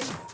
you